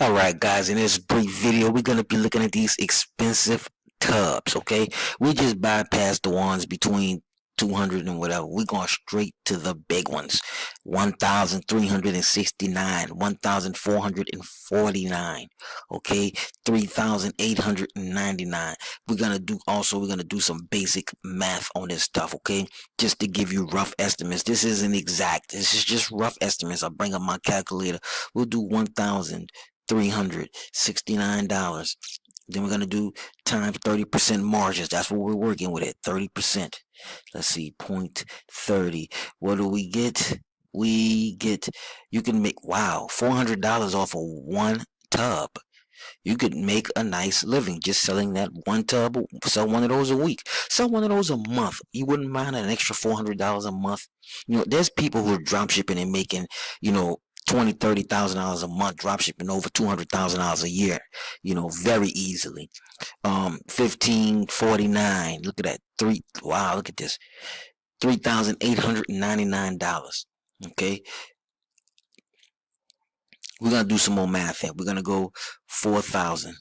Alright guys, in this brief video, we're going to be looking at these expensive tubs, okay? We just bypassed the ones between 200 and whatever. We're going straight to the big ones. 1,369, 1,449, okay? 3,899. We're to do also, we're to do some basic math on this stuff, okay? Just to give you rough estimates. This isn't exact. This is just rough estimates. I'll bring up my calculator. We'll do 1,000 $369. Then we're going to do times 30% margins. That's what we're working with it. 30%. Let's see, point 30. What do we get? We get, you can make, wow, $400 off of one tub. You could make a nice living just selling that one tub, sell one of those a week, sell one of those a month. You wouldn't mind an extra $400 a month. You know, there's people who are drop shipping and making, you know, twenty, thirty thousand dollars a month, drop shipping over two hundred thousand dollars a year, you know, very easily. Um, fifteen forty nine. Look at that three. Wow, look at this, three thousand eight hundred ninety nine dollars. Okay, we're gonna do some more math here. We're gonna go four thousand.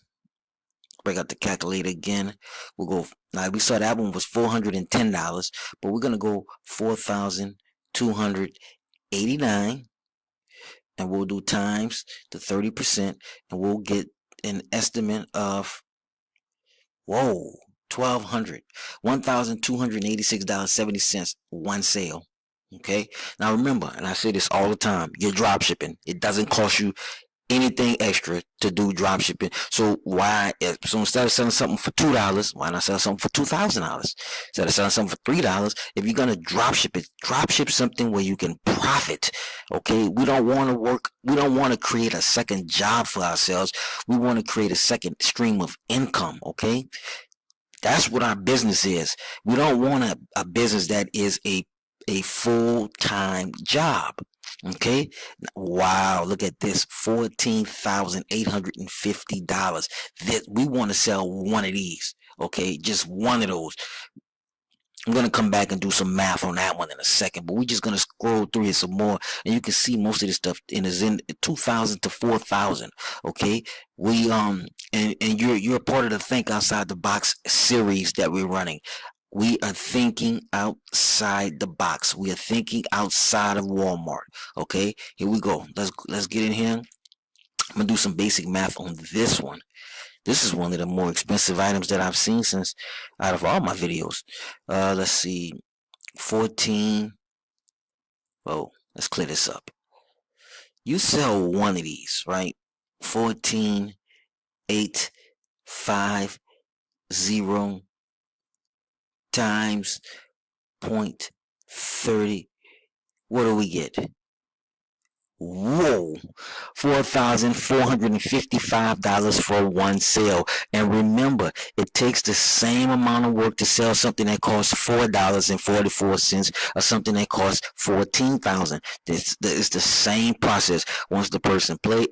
Break out the calculator again. We'll go. Now we saw that one was four hundred and ten dollars, but we're gonna go four thousand two hundred eighty nine and we'll do times the 30% and we'll get an estimate of whoa 1200 $1,286.70 one sale okay? Now remember and I say this all the time you're drop shipping. It doesn't cost you anything extra to do drop shipping. So why so instead of selling something for two dollars, why not sell something for two thousand dollars? Instead of selling something for three dollars, if you're gonna drop ship it, drop ship something where you can profit. Okay, we don't want to work. We don't want to create a second job for ourselves. We want to create a second stream of income. Okay, that's what our business is. We don't want a, a business that is a a full-time job okay? Wow look at this fourteen thousand eight hundred and fifty dollars. That we want to sell one of these okay? Just one of those. I'm gonna come back and do some math on that one in a second, but we're just gonna scroll through it some more, and you can see most of this stuff in is in 2,000 to 4,000. Okay, we um and and you're you're part of the Think Outside the Box series that we're running we are thinking outside the box. We are thinking outside of Walmart okay? Here we go. Let's let's get in here. I'm gonna do some basic math on this one. This is one of the more expensive items that I've seen since out of all my videos. Uh let's see. 14 oh let's clear this up. You sell one of these right? 14 8 5 0 times 0.30. What do we get? Whoa, $4,455 for one sale. And remember, it takes the same amount of work to sell something that costs $4.44 or something that costs 14000 It's the same process. Once the person play,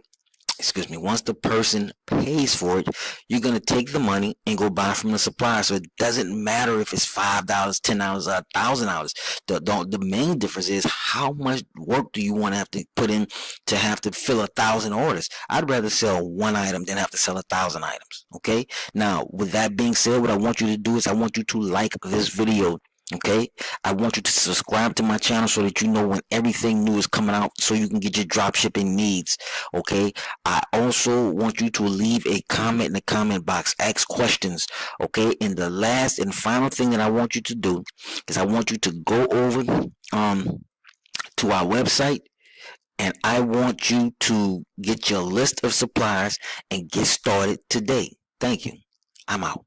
excuse me, once the person pays for it, you're going to take the money and go buy from the supplier. So it doesn't matter if it's $5, $10, or $1,000. The, the, the main difference is how much work do you want to have to put in to have to fill a thousand orders. I'd rather sell one item than have to sell a thousand items. Okay. Now, with that being said, what I want you to do is I want you to like this video okay? I want you to subscribe to my channel so that you know when everything new is coming out so you can get your drop shipping needs okay? I also want you to leave a comment in the comment box ask questions okay? And the last and final thing that i want you to do is i want you to go over um to our website and i want you to get your list of supplies and get started today. Thank you. I'm out